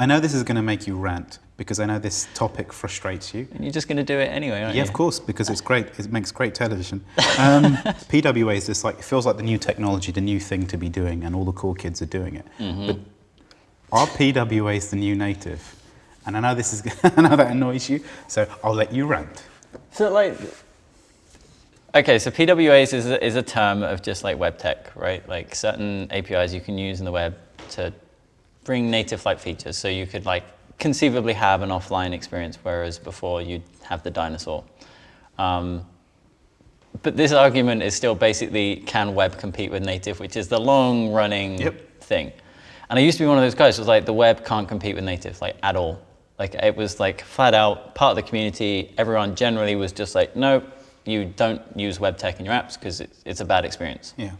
I know this is going to make you rant because I know this topic frustrates you. And you're just going to do it anyway, aren't Yeah, you? Yeah, of course, because it's great. It makes great television. Um, PWA is just like it feels like the new technology, the new thing to be doing, and all the cool kids are doing it. Mm-hmm. But are PWAs the new native? And I know this is I know that annoys you, so I'll let you rant. So like, okay, so PWAs is a, is a term of just like web tech, right? Like certain APIs you can use in the web to bring native like features. So you could like conceivably have an offline experience, whereas before you'd have the dinosaur. Um, but this argument is still basically can web compete with native, which is the long running Yep. thing. And I used to be one of those guys who was like, the web can't compete with native, like at all. Like it was like flat out part of the community. Everyone generally was just like, no, you don't use web tech in your apps because it's, it's a bad experience. Yeah.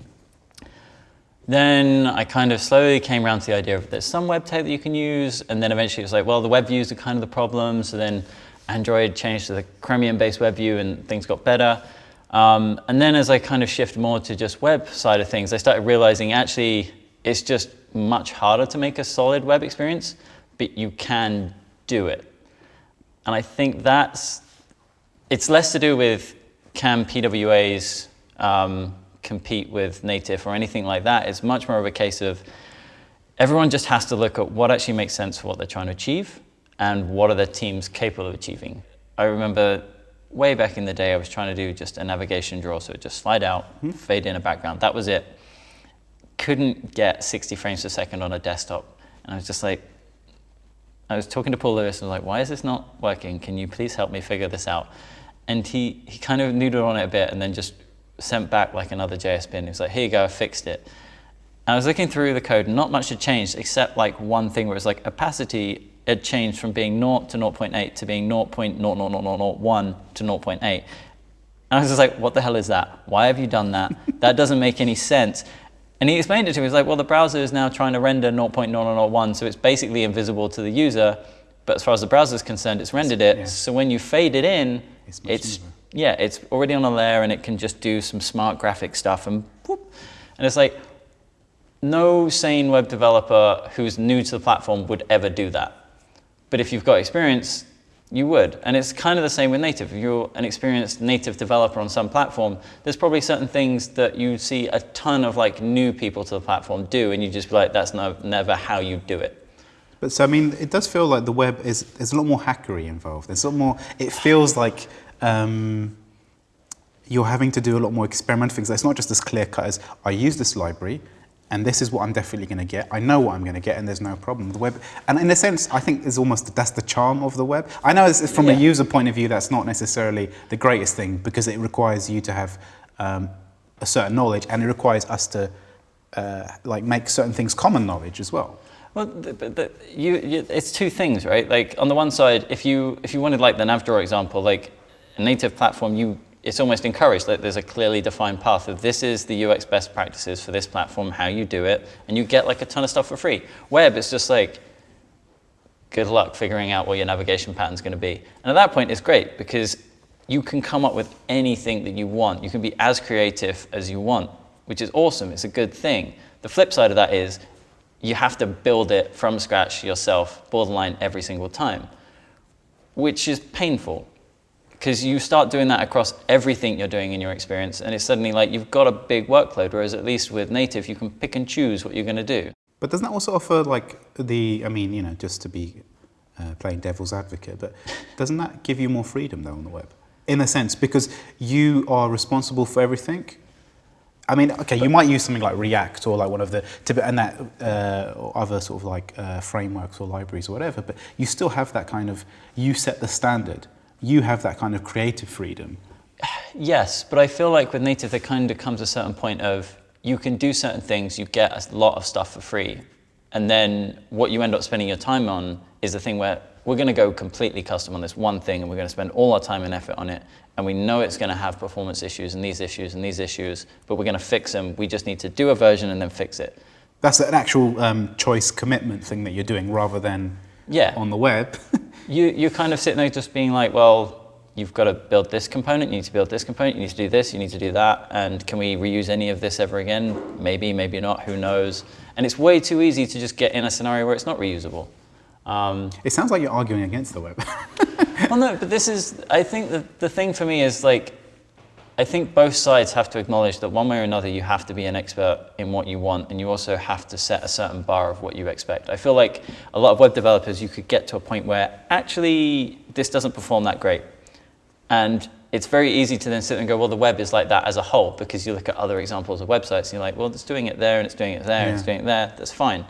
Then I kind of slowly came around to the idea of there's some web tech that you can use, and then eventually it was like, well, the web views are kind of the problem. So then Android changed to the Chromium-based web view, and things got better. Um, and then as I kind of shift more to just web side of things, I started realizing actually it's just much harder to make a solid web experience, but you can do it. And I think that's it's less to do with can PWAs um, compete with native or anything like that. It's much more of a case of everyone just has to look at what actually makes sense for what they're trying to achieve and what are the teams capable of achieving. I remember way back in the day, I was trying to do just a navigation drawer, so it just slide out, hmm. fade in a background. That was it. Couldn't get 60 frames per second on a desktop. And I was just like, I was talking to Paul Lewis and I was like, why is this not working? Can you please help me figure this out? And he, he kind of noodled on it a bit and then just sent back like another JS bin. He was like, here you go, I fixed it. And I was looking through the code, not much had changed except like one thing where it was like opacity had changed from being 0 to 0.8 to being 0.00001 to 0.8. And I was just like, what the hell is that? Why have you done that? That doesn't make any sense. And he explained it to me. He was like, well, the browser is now trying to render 0.0001, so it's basically invisible to the user. But as far as the browser is concerned, it's rendered it. Yeah. So when you fade it in, It's it's. Yeah, it's already on a layer and it can just do some smart graphic stuff and whoop. And it's like, no sane web developer who's new to the platform would ever do that. But if you've got experience, you would. And it's kind of the same with native. If you're an experienced native developer on some platform, there's probably certain things that you see a ton of like new people to the platform do, and you just be like, that's no, never how you do it. But so I mean, it does feel like the web is there's a lot more hackery involved. There's a lot more. It feels like um, you're having to do a lot more experimental things. It's not just as clear cut as I use this library, and this is what I'm definitely going to get. I know what I'm going to get, and there's no problem. The web, and in a sense, I think is almost that's the charm of the web. I know it's, from a user point of view, that's not necessarily the greatest thing because it requires you to have um, a certain knowledge, and it requires us to uh, like make certain things common knowledge as well. Well, the, the, you, you, it's two things, right? Like on the one side, if you if you wanted like the Navdraw example, like a native platform, you it's almost encouraged that there's a clearly defined path of this is the UX best practices for this platform, how you do it, and you get like a ton of stuff for free. Web, it's just like good luck figuring out what your navigation pattern's going to be. And at that point, it's great because you can come up with anything that you want. You can be as creative as you want, which is awesome. It's a good thing. The flip side of that is you have to build it from scratch yourself, borderline every single time, which is painful because you start doing that across everything you're doing in your experience, and it's suddenly like you've got a big workload. Whereas at least with native, you can pick and choose what you're going to do. But doesn't that also offer like the? I mean, you know, just to be uh, playing devil's advocate, but doesn't that give you more freedom though on the web, in a sense, because you are responsible for everything. I mean, okay, you might use something like React or like one of the and that uh, or other sort of like uh, frameworks or libraries or whatever, but you still have that kind of you set the standard. You have that kind of creative freedom. Yes, but I feel like with native, there kind of comes a certain point of you can do certain things, you get a lot of stuff for free, and then what you end up spending your time on is the thing where we're going to go completely custom on this one thing, and we're going to spend all our time and effort on it, and we know it's going to have performance issues and these issues and these issues, but we're going to fix them. We just need to do a version and then fix it. That's an actual um, choice commitment thing that you're doing rather than Yeah. on the web. You, you're kind of sitting there just being like, well, you've got to build this component, you need to build this component, you need to do this, you need to do that, and can we reuse any of this ever again? Maybe, maybe not, who knows? And it's way too easy to just get in a scenario where it's not reusable. Um, It sounds like you're arguing against the web. well, no, but this is, I think the, the thing for me is like, I think both sides have to acknowledge that one way or another you have to be an expert in what you want and you also have to set a certain bar of what you expect. I feel like a lot of web developers, you could get to a point where actually this doesn't perform that great. And it's very easy to then sit and go, well, the web is like that as a whole because you look at other examples of websites and you're like, well, it's doing it there and it's doing it there and it's doing it there. That's fine.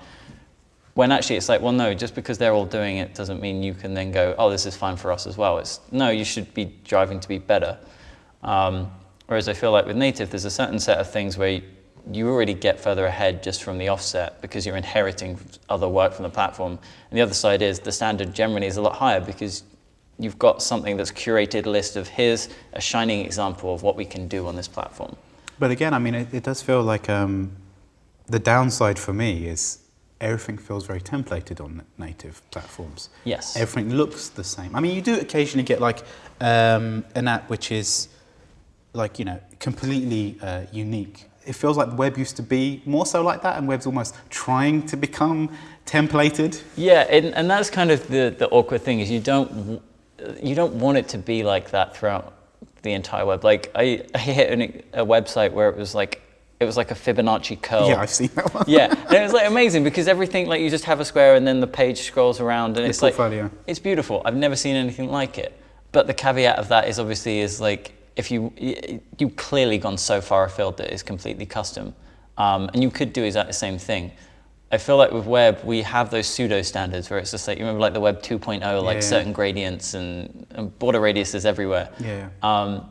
When actually it's like, well, no, just because they're all doing it doesn't mean you can then go, oh, this is fine for us as well. It's no, you should be driving to be better. Um, whereas I feel like with native, there's a certain set of things where you, already get further ahead just from the offset because you're inheriting other work from the platform. And the other side is the standard generally is a lot higher because you've got something that's curated list of here's a shining example of what we can do on this platform. But again, I mean, it, it does feel like um, the downside for me is everything feels very templated on native platforms. Yes. Everything looks the same. I mean, you do occasionally get like um, an app which is like, you know, completely uh, unique. It feels like the web used to be more so like that, and web's almost trying to become templated. Yeah, and, and that's kind of the, the awkward thing is you don't you don't want it to be like that throughout the entire web. Like I, I hit an, a website where it was like it was like a Fibonacci curl. Yeah, I've seen that one. yeah, and it was like amazing because everything like you just have a square and then the page scrolls around and The it's like it's beautiful. I've never seen anything like it. But the caveat of that is obviously is like if you you've clearly gone so far afield that it's completely custom, um, and you could do exactly the same thing. I feel like with web we have those pseudo standards where it's just like you remember like the web 2.0 like Yeah. certain gradients and, and border radiuses everywhere. Yeah. Um,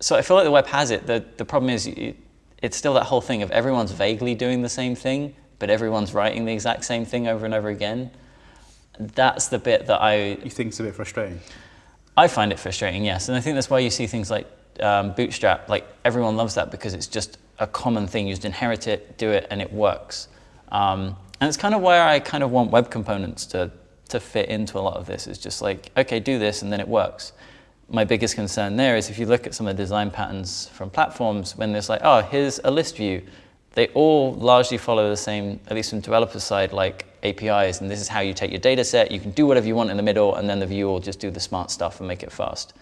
so I feel like the web has it. The, the problem is it, it's still that whole thing of everyone's vaguely doing the same thing, but everyone's writing the exact same thing over and over again. That's the bit that I, You think it's a bit frustrating? I find it frustrating, yes. And I think that's why you see things like um, Bootstrap, like everyone loves that because it's just a common thing. You just inherit it, do it, and it works. Um, and it's kind of where I kind of want web components to, to fit into a lot of this. It's just like, okay, do this, and then it works. My biggest concern there is if you look at some of the design patterns from platforms, when there's like, oh, here's a list view, they all largely follow the same, at least from developer side, like APIs, and this is how you take your data set. You can do whatever you want in the middle, and then the view will just do the smart stuff and make it fast.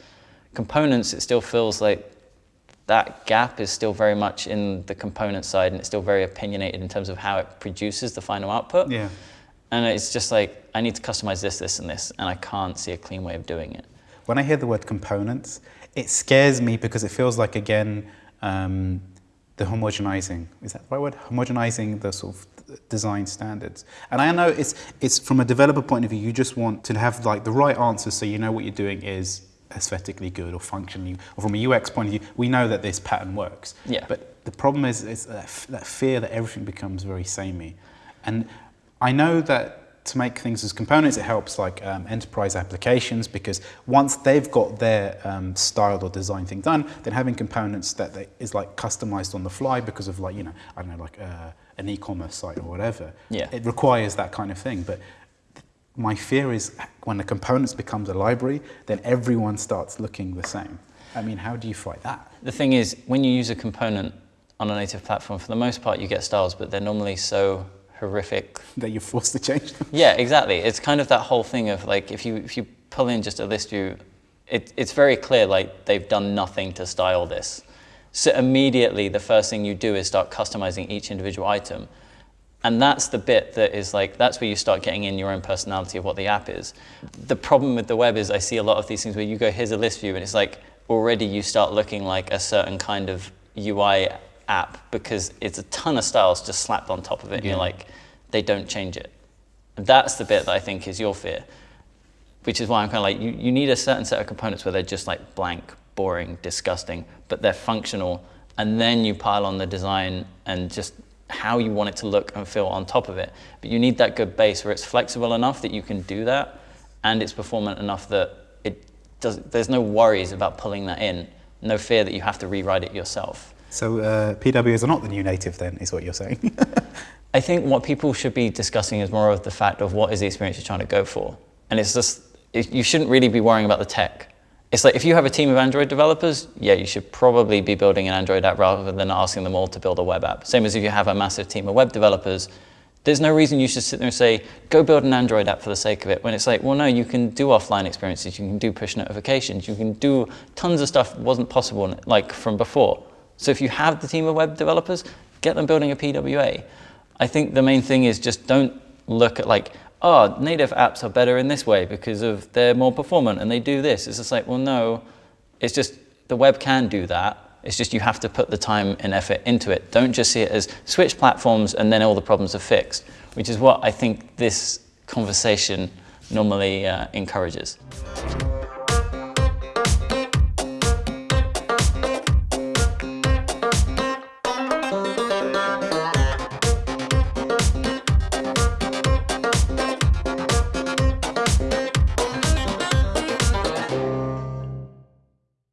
Components, it still feels like that gap is still very much in the component side, and it's still very opinionated in terms of how it produces the final output. Yeah. And it's just like, I need to customize this, this, and this, and I can't see a clean way of doing it. When I hear the word components, it scares me because it feels like, again, um, the homogenizing. Is that the right word? Homogenizing the sort of design standards. And I know it's, it's from a developer point of view, you just want to have like the right answers so you know what you're doing is aesthetically good or functionally, or from a UX point of view, we know that this pattern works. Yeah. But the problem is, is that, that fear that everything becomes very samey. And I know that to make things as components, it helps like um, enterprise applications because once they've got their um, style or design thing done, then having components that they, is like customized on the fly because of like, you know, I don't know, like uh, an e-commerce site or whatever. Yeah. It requires that kind of thing. But my fear is when the components becomes a library, then everyone starts looking the same. I mean, how do you fight that? The thing is, when you use a component on a native platform, for the most part, you get styles, but they're normally so horrific That you're forced to change them? Yeah, exactly. It's kind of that whole thing of like if you if you pull in just a list view, it, it's very clear like they've done nothing to style this. So immediately the first thing you do is start customizing each individual item. And that's the bit that is like that's where you start getting in your own personality of what the app is. The problem with the web is I see a lot of these things where you go here's a list view and it's like already you start looking like a certain kind of UI app because it's a ton of styles just slapped on top of it and you're like they don't change it. That's the bit that I think is your fear, which is why I'm kind of like, you, you need a certain set of components where they're just like blank, boring, disgusting, but they're functional. And then you pile on the design and just how you want it to look and feel on top of it. But you need that good base where it's flexible enough that you can do that and it's performant enough that it does, there's no worries about pulling that in, no fear that you have to rewrite it yourself. So uh, PWAs are not the new native then, is what you're saying? I think what people should be discussing is more of the fact of what is the experience you're trying to go for. And it's just, it, you shouldn't really be worrying about the tech. It's like if you have a team of Android developers, yeah, you should probably be building an Android app rather than asking them all to build a web app. Same as if you have a massive team of web developers, There's no reason you should sit there and say, go build an Android app for the sake of it, when it's like, well, no, you can do offline experiences, you can do push notifications, you can do tons of stuff that wasn't possible like from before. So if you have the team of web developers, get them building a PWA. I think the main thing is just don't look at like, oh, native apps are better in this way because of they're more performant and they do this. It's just like, well, no, it's just the web can do that. It's just you have to put the time and effort into it. Don't just see it as switch platforms and then all the problems are fixed, which is what I think this conversation normally uh, encourages.